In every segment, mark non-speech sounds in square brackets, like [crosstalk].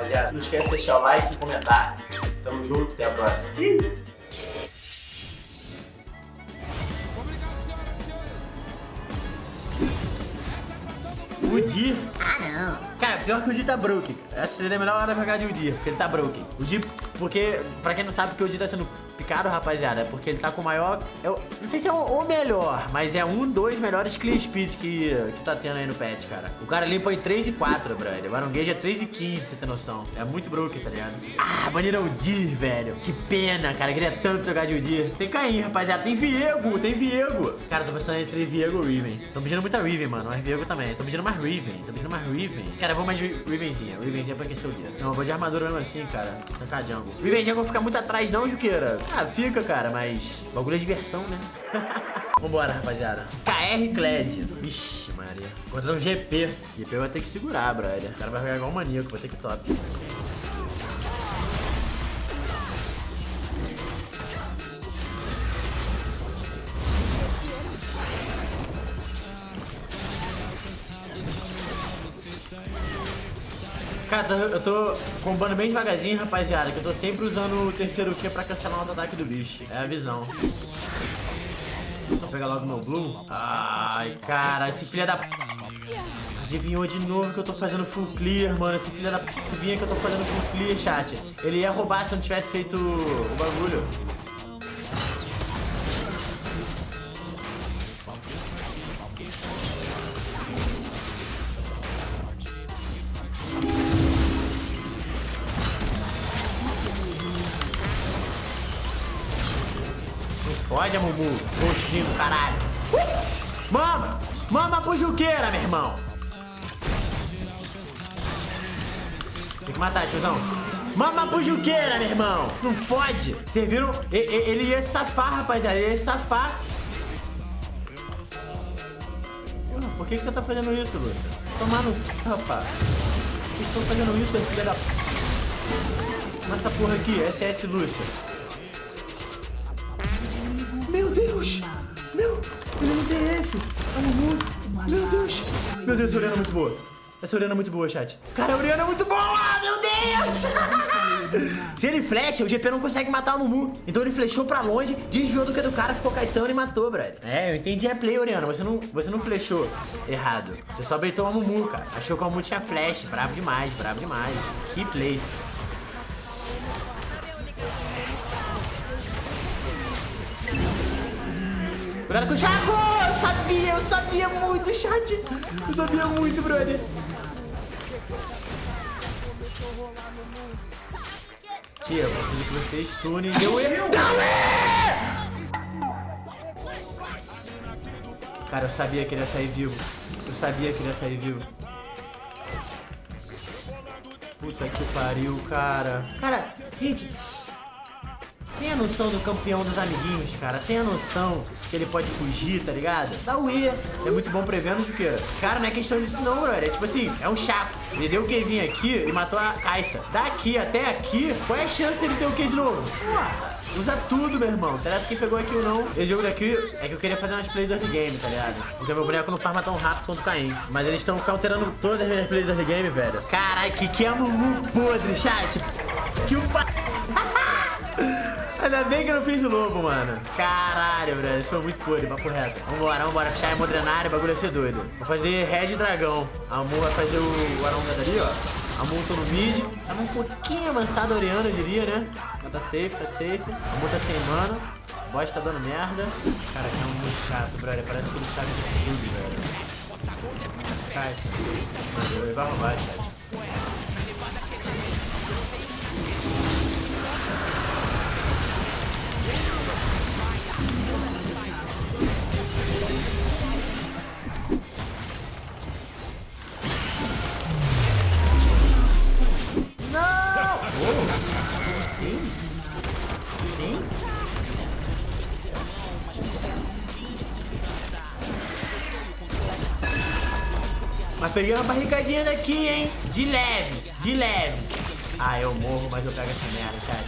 rapaziada. Não esquece de deixar o like e comentar. Tamo junto, até a próxima. Ih! O Di. Ah, não. Cara, pior que o Di tá broken. Essa seria a melhor hora pra jogar de o Di, porque ele tá broken. O Di, porque, pra quem não sabe, porque o Di tá sendo picado, rapaziada, é porque ele tá com o maior... Eu não sei se é o, melhor, mas é um dos melhores clear speeds que, que tá tendo aí no patch, cara. O cara limpa em 3 e 4, brother. O Gage é 3 e 15, você tem noção. É muito broken, tá ligado? Ah, baniram o Di, velho. Que pena, cara. Eu queria tanto jogar de Udir. Tem Caim, rapaziada. Tem Viego, tem Viego. Cara, tô pensando entre Viego e Riven. Tô pedindo muita Riven, mano. Mas Viego também. Tô pedindo mais Riven. Tô pedindo mais Riven. Cara, eu vou mais Rivenzinha. Rivenzinha pra aquecer o dia. Não, eu vou de armadura mesmo assim, cara. Tancar jungle. Riven Jungle ficar muito atrás não, Juqueira. Ah, fica, cara, mas... Bagulho é diversão, né? [laughs] Vambora, rapaziada. KR Kled. Vixe, Maria. Contra um GP. GP vai ter que segurar, brother. O cara vai jogar igual um maníaco. Vai ter que top. Cara, eu tô combando bem devagarzinho, rapaziada, que eu tô sempre usando o terceiro Q pra cancelar o ataque do bicho. É a visão. Vou pegar logo meu Blue. Ai, cara, esse filho da... Adivinhou de novo que eu tô fazendo full clear, mano. Esse filho da... Vinha que eu tô fazendo full clear, chat. Ele ia roubar se eu não tivesse feito o bagulho. Fode, Mumu. Gostinho do caralho. Mama! Mama pro Juqueira, meu irmão. Tem que matar, tiozão. Mama pro Juqueira, meu irmão. Não fode. Vocês viram? Ele ia safar, rapaziada. Ele ia safar. Por que, que você tá fazendo isso, Lúcia? Tomar no... Rapaz. Por que estão fazendo isso, filha da... Mata essa porra aqui. SS Lúcia. Meu Deus. Meu Deus, essa Oriana é muito boa. Essa Oriana é muito boa, chat. Cara, a Oriana é muito boa, meu Deus! [laughs] Se ele flecha, o GP não consegue matar o Mumu. Então ele flechou pra longe, desviou do que do cara, ficou Caetano e matou, brother. É, eu entendi a play, Oriana. Você não, você não flechou errado. Você só beitou o Mumu, cara. Achou que o Mumu tinha flash. Brabo demais, brabo demais. Que play. Cuidado com o Chaco! Eu sabia, eu sabia muito, chat. Eu sabia muito, brother. Tia, eu preciso que você stune. Deu erro. Cara, eu sabia que ele ia sair vivo. Eu sabia que ele ia sair vivo. Puta que pariu, cara. Cara, gente... Tem a noção do campeão dos amiguinhos, cara. Tem a noção que ele pode fugir, tá ligado? Dá o E. É muito bom prevendo, porque... Cara, não é questão disso não, brother. É tipo assim, é um chato. Ele deu o Qzinho aqui e matou a Caixa. Daqui até aqui, qual é a chance dele ter o Q de novo? Usa tudo, meu irmão. Interessa quem pegou aqui ou não. Esse jogo daqui é que eu queria fazer umas plays early game, tá ligado? Porque meu boneco não farma tão rápido quanto o Caim. Mas eles estão counterando todas as minhas plays early game, velho. Caralho, que que é Mumu podre, chat. Que o pa... Ainda bem que eu não fiz o lobo, mano. Caralho, bro. Isso foi muito podre, papo reto. Vambora, vambora. Fechar a modrenária, o bagulho vai ser doido. Vou fazer Red Dragão. A Mu vai fazer o, o Arão ali, ó. A Mu tô no mid. Tava um pouquinho avançado Oriana, eu diria, né? Mas tá safe, tá safe. A Mu tá sem mana. O boss tá dando merda. Cara, que é um muito chato, brother. Parece que ele sabe de tudo, velho. Cai, esse. Ele vai roubar, chat. Mas peguei uma barricadinha daqui, hein? De leves, de leves. Ah, eu morro, mas eu pego essa merda, chat.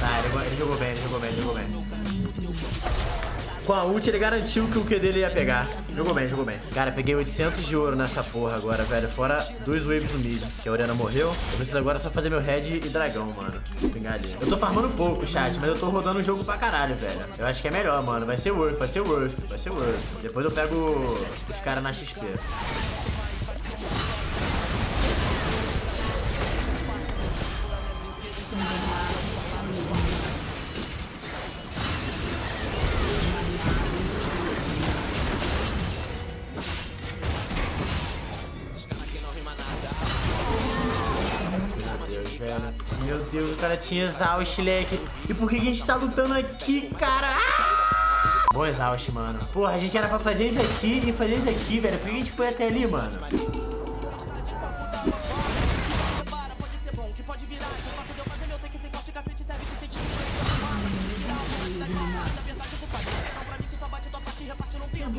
Tá, ele, ele jogou bem, ele jogou bem, ele jogou bem. Com a ult ele garantiu que o Q dele ia pegar. Jogou bem, jogou bem. Cara, peguei 800 de ouro nessa porra agora, velho. Fora dois waves no mid. Que a Oriana morreu. Eu preciso agora só fazer meu red e dragão, mano. Vou pegar ali. Eu tô farmando pouco, chat, mas eu tô rodando o jogo pra caralho, velho. Eu acho que é melhor, mano. Vai ser worth, vai ser worth, vai ser worth. Depois eu pego os caras na XP. Cara tinha exaust, leque. E por que a gente tá lutando aqui, cara? Ah! Bom exaust, mano. Porra, a gente era pra fazer isso aqui e fazer isso aqui, velho. Por que a gente foi até ali, mano?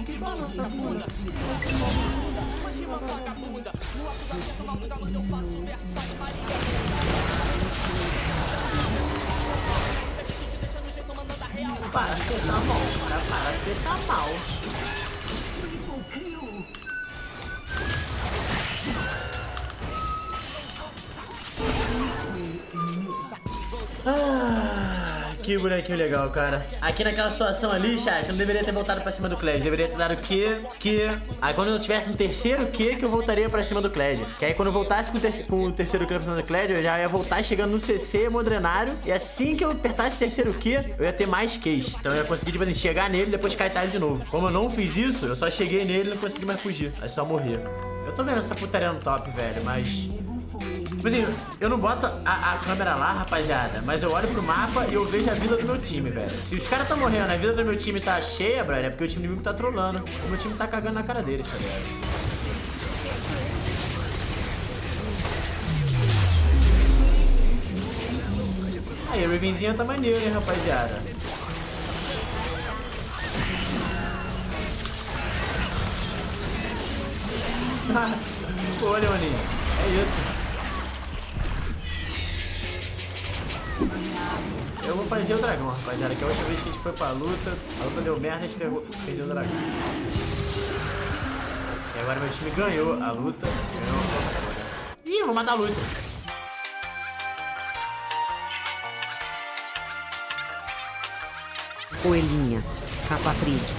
que balança bunda Imagina vagabunda No alto da festa, luz eu faço versos da Maria Para, você tá mal, cara, para, você tá mal Ah que bonequinho legal, cara. Aqui naquela situação ali, chat, eu não deveria ter voltado pra cima do Kled. Deveria ter dado Q, Q. Aí quando eu tivesse um terceiro Q, que eu voltaria pra cima do Kled. Que aí quando eu voltasse com o, terceiro, com o terceiro pra cima do Kled, eu já ia voltar chegando no CC Modrenário. E assim que eu apertasse o terceiro Q, eu ia ter mais Qs. Então eu ia conseguir, tipo assim, chegar nele e depois kaitar ele de novo. Como eu não fiz isso, eu só cheguei nele e não consegui mais fugir. Aí só morrer. Eu tô vendo essa putaria no top, velho, mas... Tipo assim, eu não boto a, a, câmera lá, rapaziada, mas eu olho pro mapa e eu vejo a vida do meu time, velho. Se os caras tão morrendo, a vida do meu time tá cheia, brother, é porque o time inimigo tá trolando. O meu time tá cagando na cara deles, tá ligado? Aí, a Ravenzinha tá maneiro, hein, rapaziada. [laughs] Olha, maninho. É isso. Eu vou fazer o dragão, rapaziada, que a última vez que a gente foi pra luta, a luta deu merda, a gente pegou, perdeu o dragão. E agora meu time ganhou a luta, ganhou Ih, vou matar a Lúcia. Coelhinha, Capatride.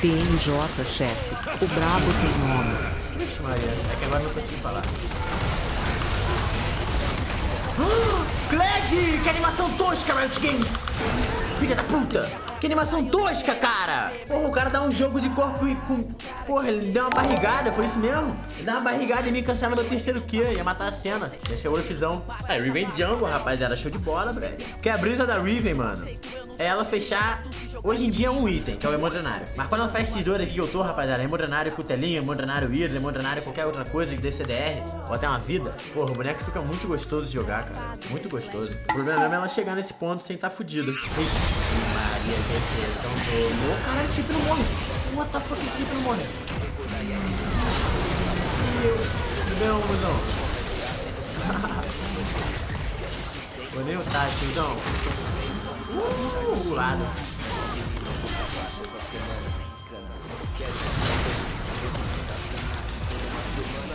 TMJ, chefe. O brabo tem nome. Vixe Maria, é que agora não consigo falar. Glad! Que animação tosca, Riot Games! Filha da puta! Que animação tosca, cara! Porra, o cara dá um jogo de corpo e com... Porra, ele deu uma barrigada, foi isso mesmo? Ele deu uma barrigada e me cancela meu terceiro Q, ia matar a cena. Esse é o Orfizão. É, Riven Jungle, rapaziada, show de bola, velho. Porque a brisa da Riven, mano, é ela fechar... Hoje em dia é um item, que é o Emodrenário. Mas quando ela faz esses dois aqui que eu tô, rapaziada, Emodrenário Cutelinho, Emodrenário Ira, Emodrenário qualquer outra coisa de DCDR, ou até uma vida, porra, o boneco fica muito gostoso de jogar, cara. Muito gostoso. O problema é ela chegar nesse ponto sem estar tá fudido. Ixi, Maria, defesão do... Oh, caralho, esse não morre. What the fuck, esse não morre. Tudo bem, mozão? Vou nem o tiozão. Uh, lado.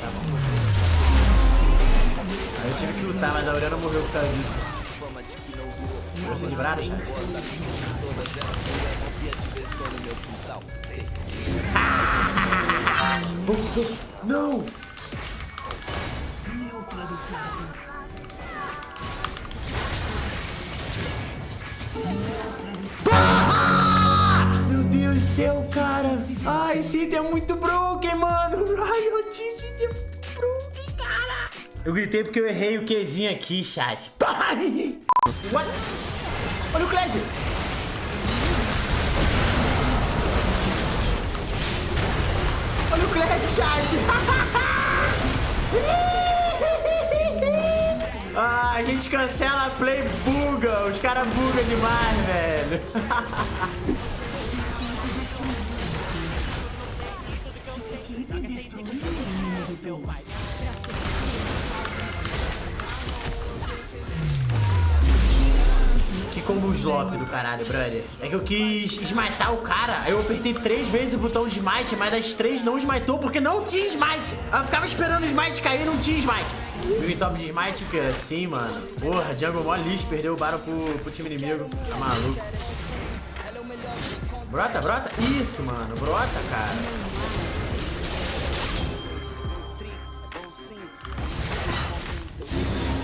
Tá bom. Eu tive que lutar, mas a Aurora morreu por causa disso. Você de brado, chat? Não! [laughs] Meu Deus do céu, cara! Ai, esse item é muito broken, Eu gritei porque eu errei o Qzinho aqui, chat. [laughs] Ai! What? Olha o Cled! Olha o Cled, chat! [laughs] ah, a gente cancela a play buga. Os caras bugam demais, velho. [laughs] slop do caralho, brother. É que eu quis smitar o cara, aí eu apertei três vezes o botão de smite, mas das três não smitou porque não tinha smite. Eu ficava esperando o smite cair e não tinha smite. Big top de smite, que assim, mano. Porra, Jungle mó lixo, perdeu o Baron pro, pro time inimigo. Tá maluco. Brota, brota. Isso, mano. Brota, cara.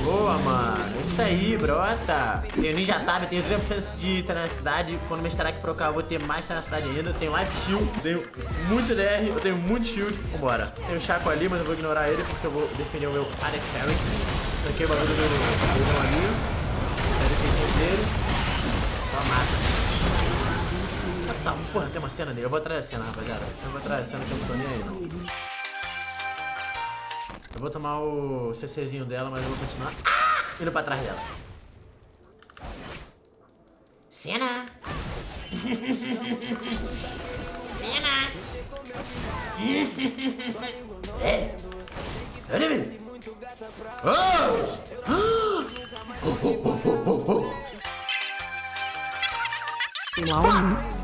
Boa, mano. Isso aí, brota. Tenho Ninja Tab, tenho 30% de tenacidade. Quando meu Starak procar, eu vou ter mais tenacidade ainda. Tenho Life Shield, tenho muito DR, eu tenho muito Shield. Vambora. Tem o Chaco ali, mas eu vou ignorar ele porque eu vou defender o meu Arek Carry. Aqui é o bagulho do meu amigo. É a defesa dele. Só mata. Tá, porra, tem uma cena dele. Eu vou atrás da cena, rapaziada. Eu vou atrás da cena que eu não tô nem aí, não. Vou tomar o CCzinho dela, mas eu vou continuar indo pra trás dela. Cena! [laughs] Cena! [laughs] é! Olha, velho! Oh!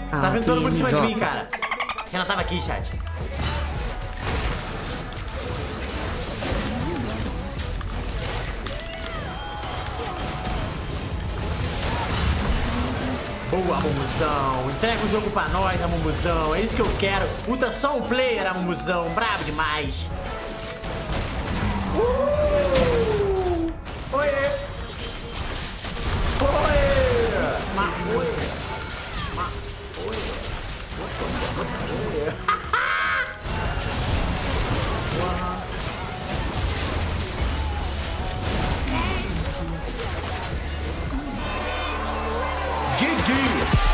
Tá vendo todo mundo em cima de mim, cara. Cena tava aqui, chat. Boa, Mumuzão. Entrega o jogo pra nós, Mumuzão. É isso que eu quero. Puta, só um player, Mumuzão. Brabo demais. Uh! G.